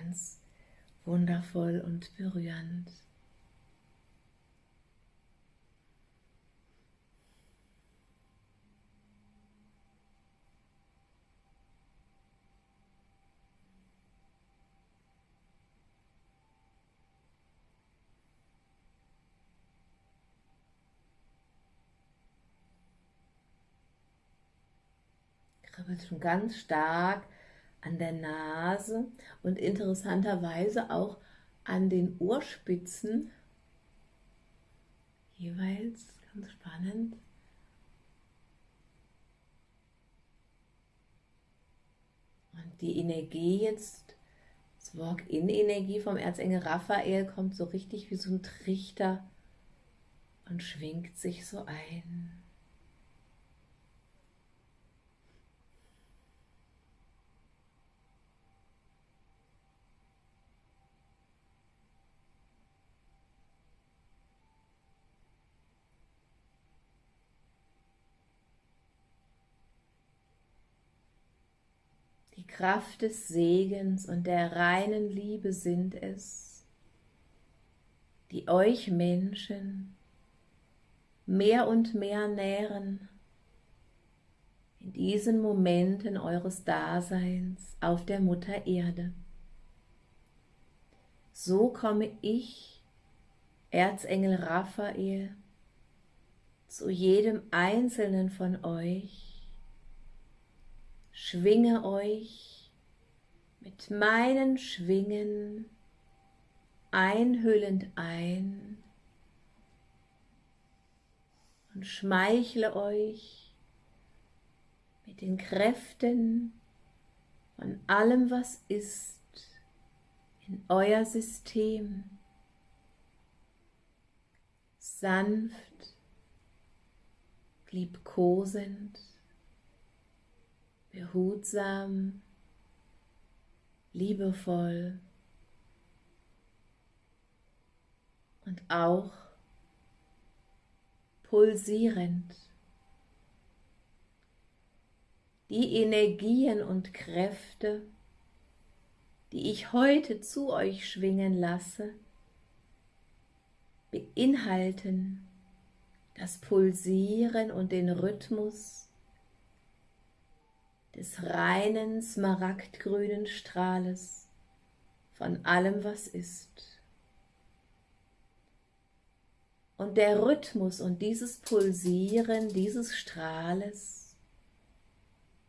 ganz wundervoll und berührend. kribbelt schon ganz stark an der Nase und interessanterweise auch an den Ohrspitzen. Jeweils ganz spannend. Und die Energie jetzt, das Walk-in-Energie vom Erzengel Raphael kommt so richtig wie so ein Trichter und schwingt sich so ein. Kraft des Segens und der reinen Liebe sind es, die euch Menschen mehr und mehr nähren in diesen Momenten eures Daseins auf der Mutter Erde. So komme ich, Erzengel Raphael, zu jedem Einzelnen von euch schwinge euch mit meinen Schwingen einhüllend ein und schmeichle euch mit den Kräften von allem, was ist, in euer System. Sanft, liebkosend, behutsam, liebevoll und auch pulsierend. Die Energien und Kräfte, die ich heute zu euch schwingen lasse, beinhalten das Pulsieren und den Rhythmus des reinen smaragdgrünen Strahles von allem, was ist. Und der Rhythmus und dieses Pulsieren dieses Strahles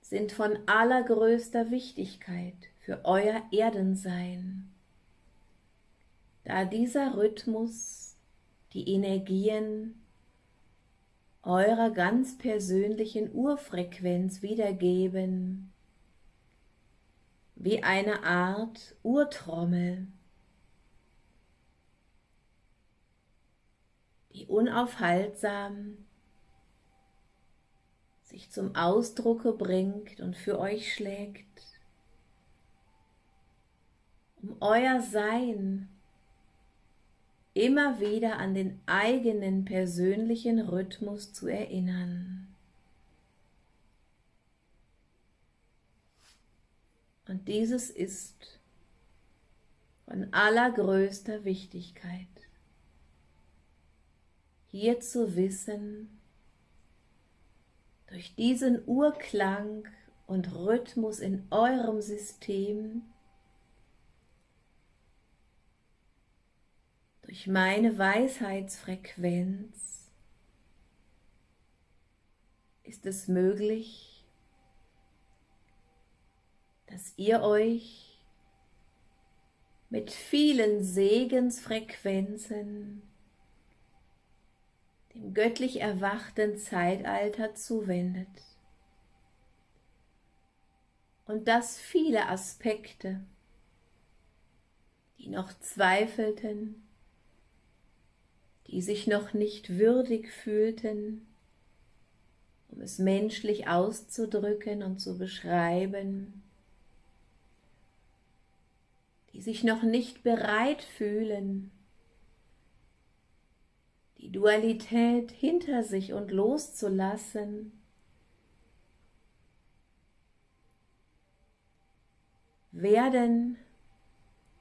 sind von allergrößter Wichtigkeit für euer Erdensein, da dieser Rhythmus die Energien eurer ganz persönlichen Urfrequenz wiedergeben, wie eine Art Urtrommel, die unaufhaltsam sich zum Ausdrucke bringt und für euch schlägt, um euer Sein immer wieder an den eigenen persönlichen Rhythmus zu erinnern. Und dieses ist von allergrößter Wichtigkeit, hier zu wissen, durch diesen Urklang und Rhythmus in eurem System durch meine Weisheitsfrequenz. Ist es möglich, dass ihr euch mit vielen Segensfrequenzen dem göttlich erwachten Zeitalter zuwendet? Und dass viele Aspekte, die noch zweifelten, die sich noch nicht würdig fühlten, um es menschlich auszudrücken und zu beschreiben, die sich noch nicht bereit fühlen, die Dualität hinter sich und loszulassen, werden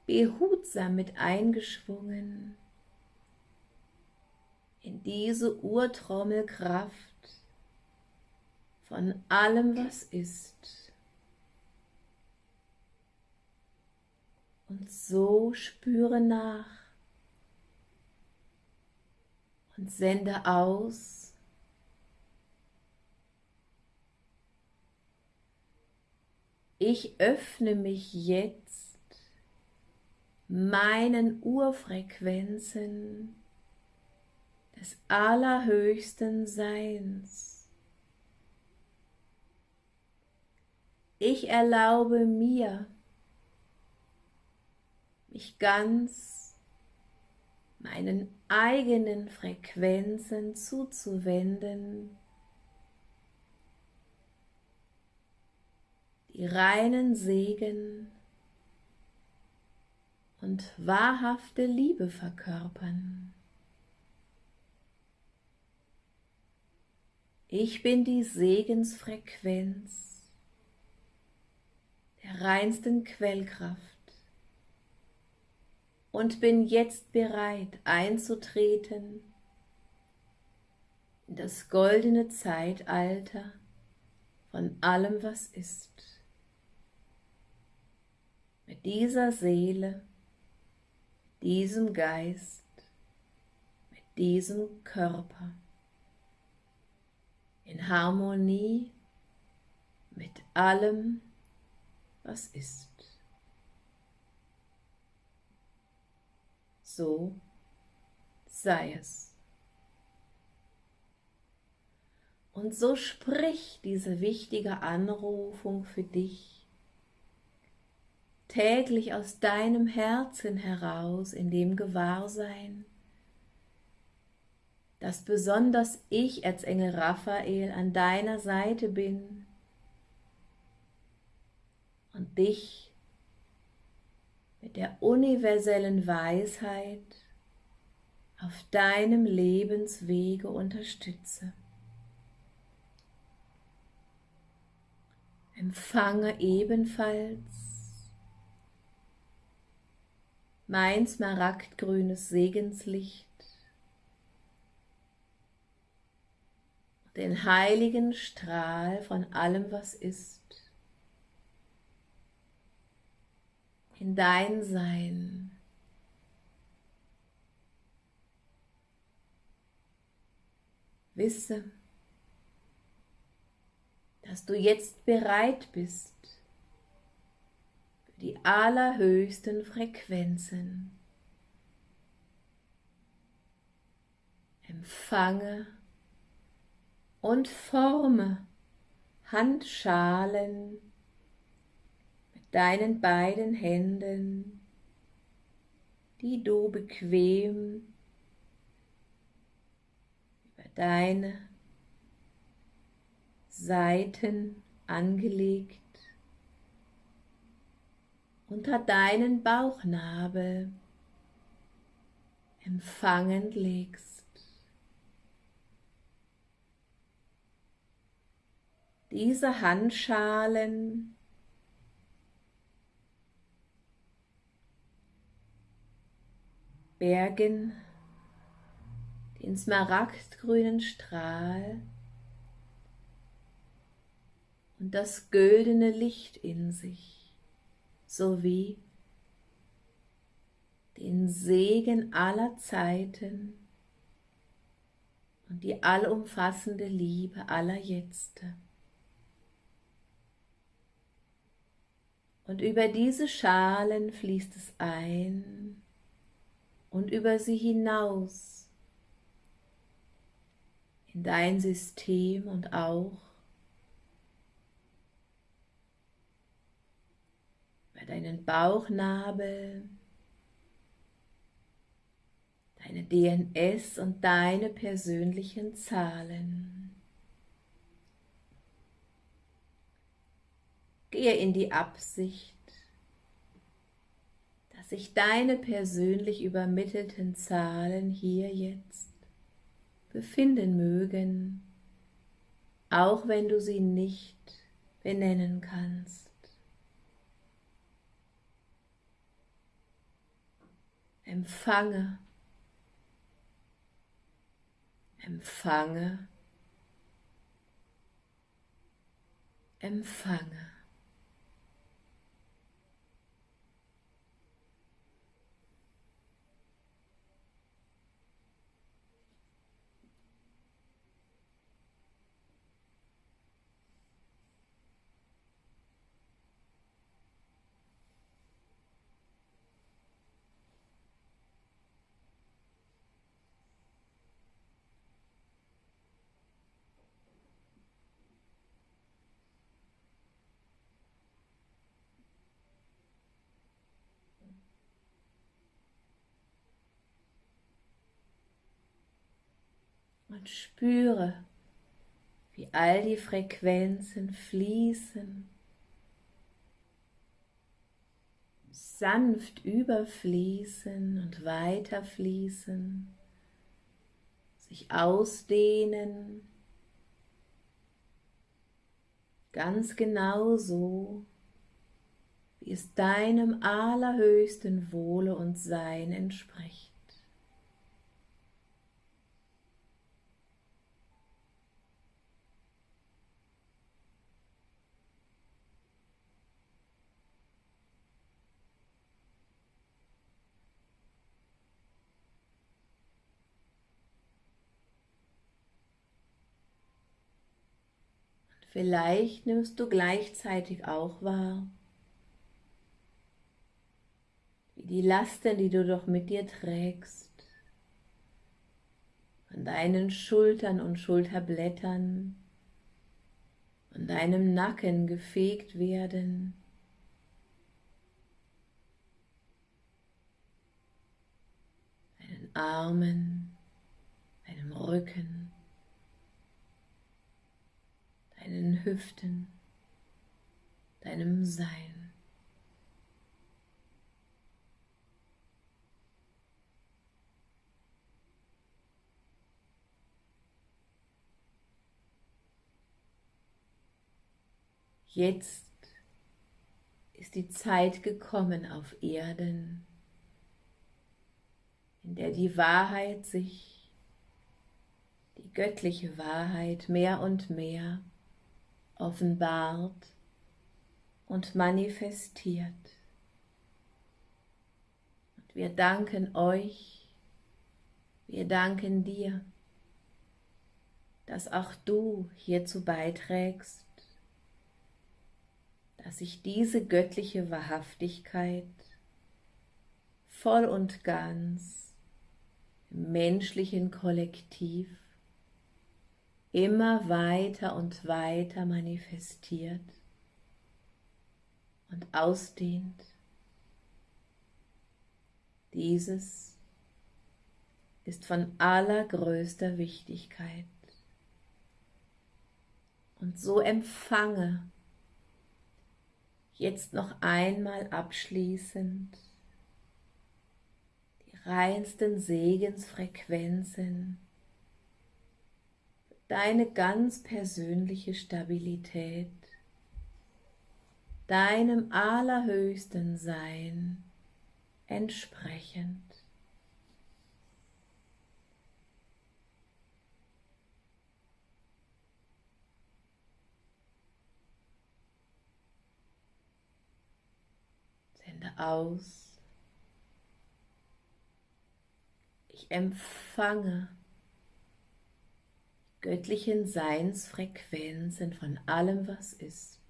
behutsam mit eingeschwungen in diese Urtrommelkraft von allem, was ist. Und so spüre nach und sende aus. Ich öffne mich jetzt meinen Urfrequenzen des allerhöchsten Seins. Ich erlaube mir, mich ganz meinen eigenen Frequenzen zuzuwenden, die reinen Segen und wahrhafte Liebe verkörpern. Ich bin die Segensfrequenz der reinsten Quellkraft und bin jetzt bereit einzutreten in das goldene Zeitalter von allem, was ist. Mit dieser Seele, diesem Geist, mit diesem Körper in Harmonie mit allem, was ist. So sei es. Und so sprich diese wichtige Anrufung für dich täglich aus deinem Herzen heraus in dem Gewahrsein, dass besonders ich, Erzengel Raphael, an deiner Seite bin und dich mit der universellen Weisheit auf deinem Lebenswege unterstütze. Empfange ebenfalls mein smaragdgrünes Segenslicht den heiligen Strahl von allem, was ist, in dein Sein. Wisse, dass du jetzt bereit bist für die allerhöchsten Frequenzen. Empfange und forme Handschalen mit deinen beiden Händen, die du bequem über deine Seiten angelegt unter deinen Bauchnabel empfangend legst. Diese Handschalen bergen den smaragdgrünen Strahl und das güldene Licht in sich, sowie den Segen aller Zeiten und die allumfassende Liebe aller Jetzte. Und über diese Schalen fließt es ein und über sie hinaus in dein System und auch über deinen Bauchnabel, deine DNS und deine persönlichen Zahlen. Gehe in die Absicht, dass sich deine persönlich übermittelten Zahlen hier jetzt befinden mögen, auch wenn du sie nicht benennen kannst. Empfange. Empfange. Empfange. Und spüre, wie all die Frequenzen fließen, sanft überfließen und weiterfließen, sich ausdehnen, ganz genau so, wie es deinem allerhöchsten Wohle und Sein entspricht. Vielleicht nimmst du gleichzeitig auch wahr, wie die Lasten, die du doch mit dir trägst, von deinen Schultern und Schulterblättern, von deinem Nacken gefegt werden, deinen Armen, deinem Rücken, deinen Hüften, deinem Sein. Jetzt ist die Zeit gekommen auf Erden, in der die Wahrheit sich, die göttliche Wahrheit mehr und mehr offenbart und manifestiert. Und wir danken euch, wir danken dir, dass auch du hierzu beiträgst, dass sich diese göttliche Wahrhaftigkeit voll und ganz im menschlichen Kollektiv immer weiter und weiter manifestiert und ausdehnt. Dieses ist von allergrößter Wichtigkeit. Und so empfange jetzt noch einmal abschließend die reinsten Segensfrequenzen deine ganz persönliche Stabilität, deinem allerhöchsten Sein entsprechend. Sende aus. Ich empfange göttlichen Seinsfrequenzen von allem, was ist,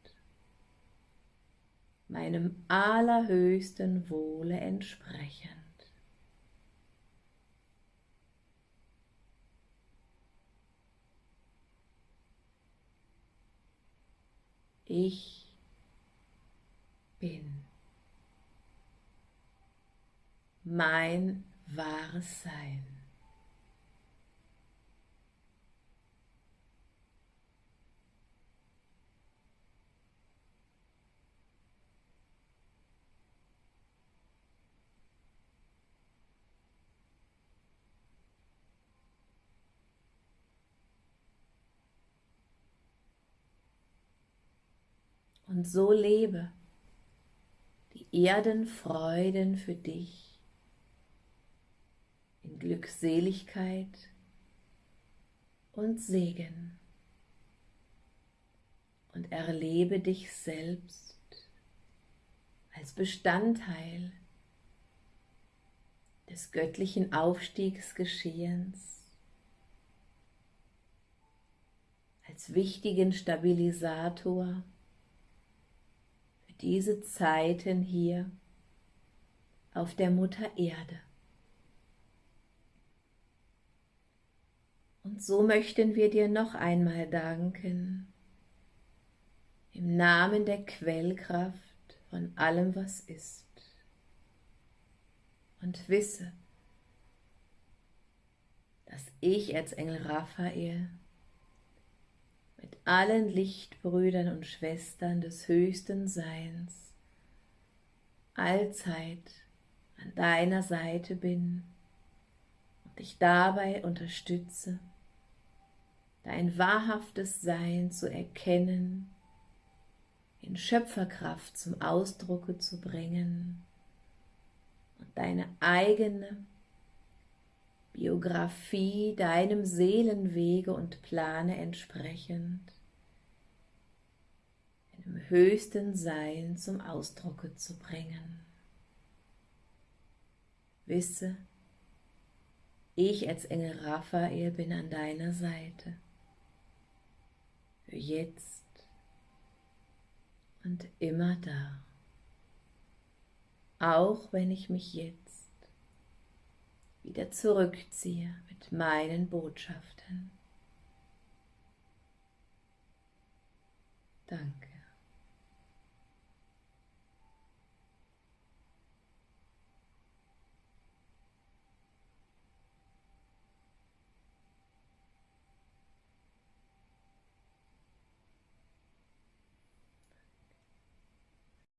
meinem allerhöchsten Wohle entsprechend. Ich bin mein wahres Sein. So lebe. Die Erdenfreuden für dich in Glückseligkeit und Segen. Und erlebe dich selbst als Bestandteil des göttlichen Aufstiegsgeschehens, als wichtigen Stabilisator diese Zeiten hier auf der Mutter Erde. Und so möchten wir dir noch einmal danken, im Namen der Quellkraft von allem, was ist. Und wisse, dass ich, Erzengel Raphael, mit allen Lichtbrüdern und Schwestern des höchsten Seins allzeit an deiner Seite bin und dich dabei unterstütze, dein wahrhaftes Sein zu erkennen in Schöpferkraft zum Ausdrucke zu bringen und deine eigene Biografie deinem Seelenwege und Plane entsprechend im höchsten Sein zum Ausdrucke zu bringen. Wisse, ich als Engel Raphael bin an deiner Seite. Für jetzt und immer da. Auch wenn ich mich jetzt wieder zurückziehe mit meinen Botschaften. Danke.